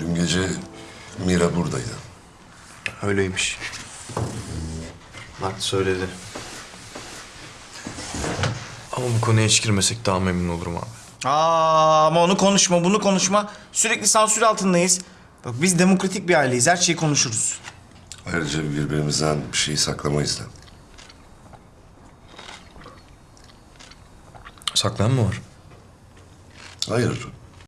Dün gece Mira buradaydı. Öyleymiş. Mert söyledi. Ama bu konuya hiç girmesek daha memnun olurum abi. Aa, ama onu konuşma, bunu konuşma. Sürekli sansür altındayız. Bak biz demokratik bir aileyiz. Her şeyi konuşuruz. Ayrıca birbirimizden bir şey saklamayız da. Saklayan mı var? Hayır,